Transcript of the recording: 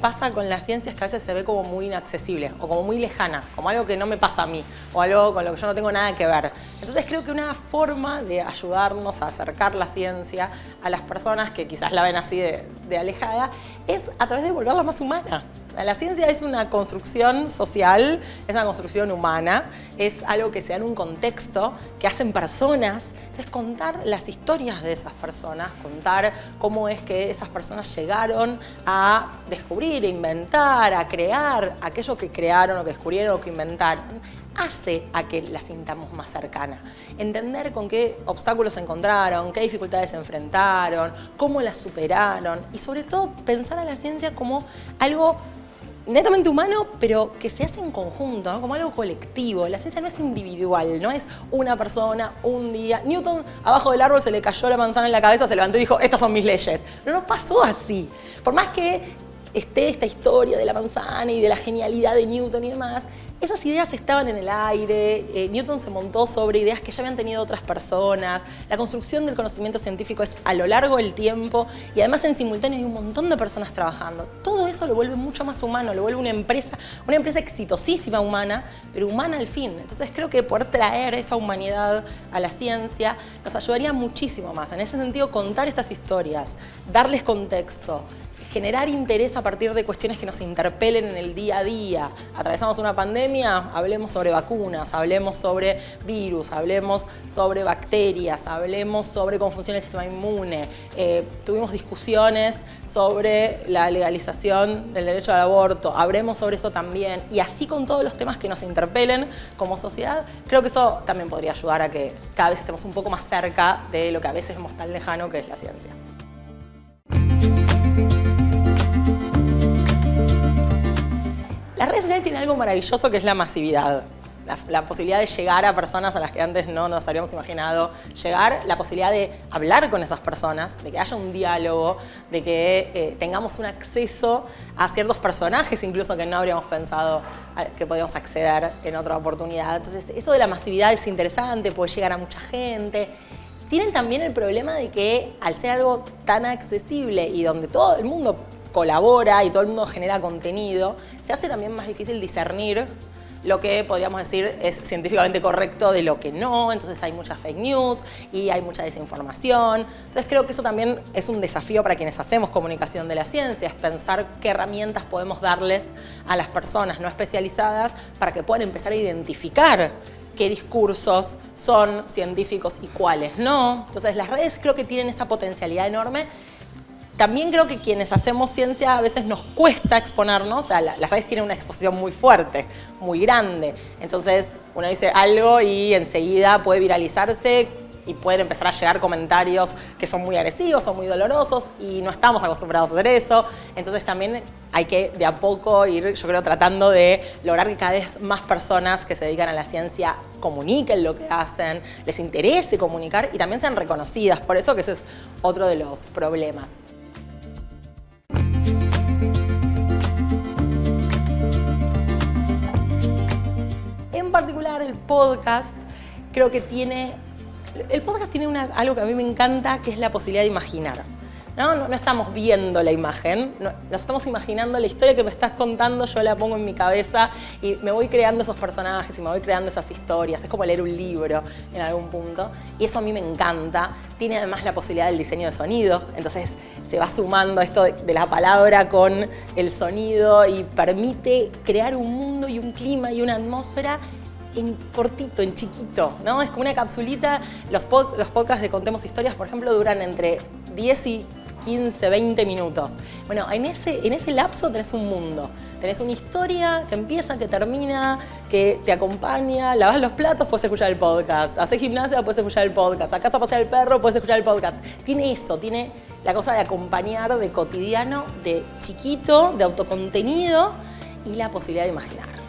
pasa con la ciencia es que a veces se ve como muy inaccesible o como muy lejana, como algo que no me pasa a mí o algo con lo que yo no tengo nada que ver. Entonces creo que una forma de ayudarnos a acercar la ciencia a las personas que quizás la ven así de, de alejada es a través de volverla más humana. La ciencia es una construcción social, es una construcción humana, es algo que se da en un contexto, que hacen personas. Entonces, contar las historias de esas personas, contar cómo es que esas personas llegaron a descubrir, a inventar, a crear aquello que crearon o que descubrieron o que inventaron, hace a que la sintamos más cercana. Entender con qué obstáculos se encontraron, qué dificultades se enfrentaron, cómo las superaron y sobre todo pensar a la ciencia como algo netamente humano, pero que se hace en conjunto, como algo colectivo. La ciencia no es individual, no es una persona, un día. Newton, abajo del árbol, se le cayó la manzana en la cabeza, se levantó y dijo, estas son mis leyes. No, no pasó así. Por más que esté esta historia de la manzana y de la genialidad de Newton y demás, esas ideas estaban en el aire, eh, Newton se montó sobre ideas que ya habían tenido otras personas, la construcción del conocimiento científico es a lo largo del tiempo y además en simultáneo hay un montón de personas trabajando. Eso lo vuelve mucho más humano, lo vuelve una empresa, una empresa exitosísima humana, pero humana al fin. Entonces creo que poder traer esa humanidad a la ciencia nos ayudaría muchísimo más. En ese sentido, contar estas historias, darles contexto, generar interés a partir de cuestiones que nos interpelen en el día a día. Atravesamos una pandemia, hablemos sobre vacunas, hablemos sobre virus, hablemos sobre bacterias, hablemos sobre cómo funciona el sistema inmune. Eh, tuvimos discusiones sobre la legalización del derecho al aborto, hablemos sobre eso también. Y así con todos los temas que nos interpelen como sociedad, creo que eso también podría ayudar a que cada vez estemos un poco más cerca de lo que a veces vemos tan lejano que es la ciencia. Las redes sociales tienen algo maravilloso que es la masividad. La, posibilidad de llegar a personas a las que antes no nos habríamos imaginado llegar, la posibilidad de hablar con esas personas, de que haya un diálogo, de que eh, tengamos un acceso a ciertos personajes incluso que no habríamos pensado que podíamos acceder en otra oportunidad. Entonces, eso de la masividad es interesante, puede llegar a mucha gente. Tienen también el problema de que al ser algo tan accesible y donde todo el mundo colabora y todo el mundo genera contenido, se hace también más difícil discernir lo que podríamos decir es científicamente correcto de lo que no, entonces hay mucha fake news y hay mucha desinformación. Entonces creo que eso también es un desafío para quienes hacemos comunicación de la ciencia, es pensar qué herramientas podemos darles a las personas no especializadas para que puedan empezar a identificar qué discursos son científicos y cuáles no. Entonces las redes creo que tienen esa potencialidad enorme también creo que quienes hacemos ciencia a veces nos cuesta exponernos, o sea, las redes tienen una exposición muy fuerte, muy grande. Entonces uno dice algo y enseguida puede viralizarse y pueden empezar a llegar comentarios que son muy agresivos o muy dolorosos y no estamos acostumbrados a hacer eso. Entonces también hay que de a poco ir, yo creo, tratando de lograr que cada vez más personas que se dedican a la ciencia comuniquen lo que hacen, les interese comunicar y también sean reconocidas. Por eso que ese es otro de los problemas. Podcast creo que tiene... El podcast tiene algo que a mí me encanta, que es la posibilidad de imaginar. ¿no? No, estamos viendo la imagen, nos estamos imaginando la historia que me estás contando, yo la pongo en mi cabeza y me voy creando esos personajes y me voy creando esas historias. Es como leer un libro en algún punto y eso a mí me encanta. Tiene además la posibilidad del diseño de sonido, entonces se va sumando esto de la palabra con el sonido y permite crear un mundo y un clima y una atmósfera en cortito, en chiquito, ¿no? Es como una capsulita. Los, podcasts de Contemos Historias, por ejemplo, duran entre 10 y 15, 20 minutos. Bueno, en ese, en ese lapso tenés un mundo. Tenés una historia que empieza, que termina, que te acompaña, lavas los platos, puedes escuchar el podcast. Haces gimnasia, puedes escuchar el podcast. Sacás a pasear el perro, puedes escuchar el podcast. Tiene eso, tiene la cosa de acompañar de cotidiano, de chiquito, de autocontenido y la posibilidad de imaginar.